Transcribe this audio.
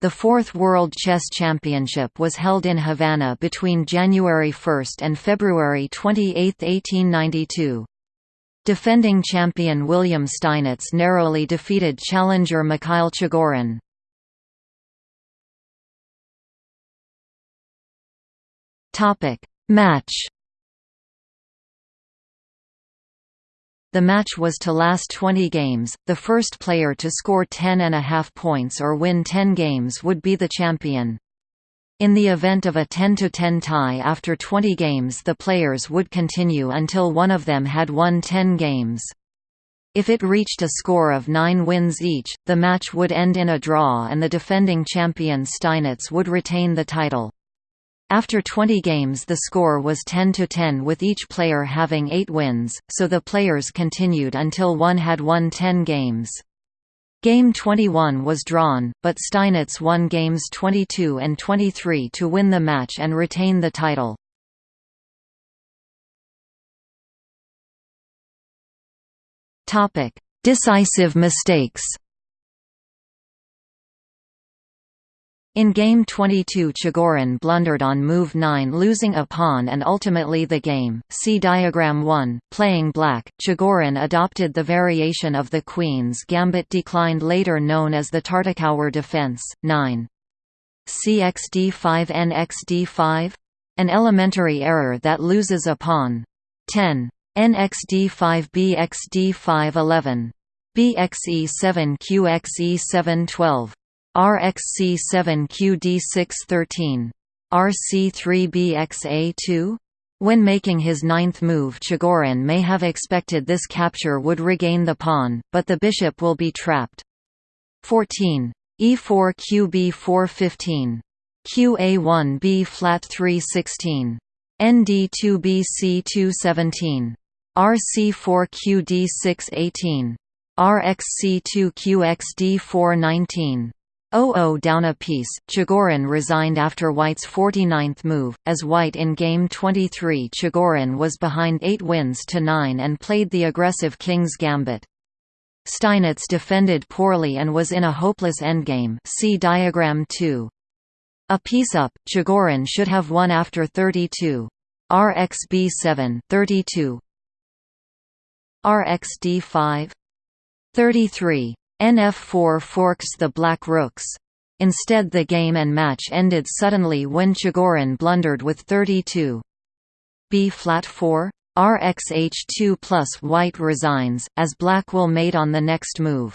The Fourth World Chess Championship was held in Havana between January 1 and February 28, 1892. Defending champion William Steinitz narrowly defeated challenger Mikhail Chigorin. Match The match was to last 20 games, the first player to score 10 and a half points or win 10 games would be the champion. In the event of a 10–10 tie after 20 games the players would continue until one of them had won 10 games. If it reached a score of 9 wins each, the match would end in a draw and the defending champion Steinitz would retain the title. After 20 games the score was 10 to 10 with each player having 8 wins, so the players continued until one had won 10 games. Game 21 was drawn, but Steinitz won games 22 and 23 to win the match and retain the title. Decisive mistakes In Game 22 Chigorin blundered on move 9 losing a pawn and ultimately the game. See diagram 1. Playing black, Chigorin adopted the variation of the queen's gambit declined later known as the Tartakower defense. 9. CXD5 NXD5? An elementary error that loses a pawn. 10. NXD5 BXD5 11. BXE7 QXE7 12. RxC7QD613. RC3BXA2? When making his ninth move Chigorin may have expected this capture would regain the pawn, but the bishop will be trapped. 14. E4 QB415. QA1 B flat 316. ND2 BC217. RC4 QD618. RxC2 QXD419. 0-0 down a piece, Chigorin resigned after White's 49th move, as White in Game 23 Chigorin was behind 8 wins to 9 and played the aggressive King's Gambit. Steinitz defended poorly and was in a hopeless endgame see diagram 2. A piece up, Chigorin should have won after 32. RxB7 32. RxD5 33. NF4 forks the black rooks. Instead the game and match ended suddenly when Chigorin blundered with 32. B flat 4 RxH2 plus white resigns, as black will mate on the next move.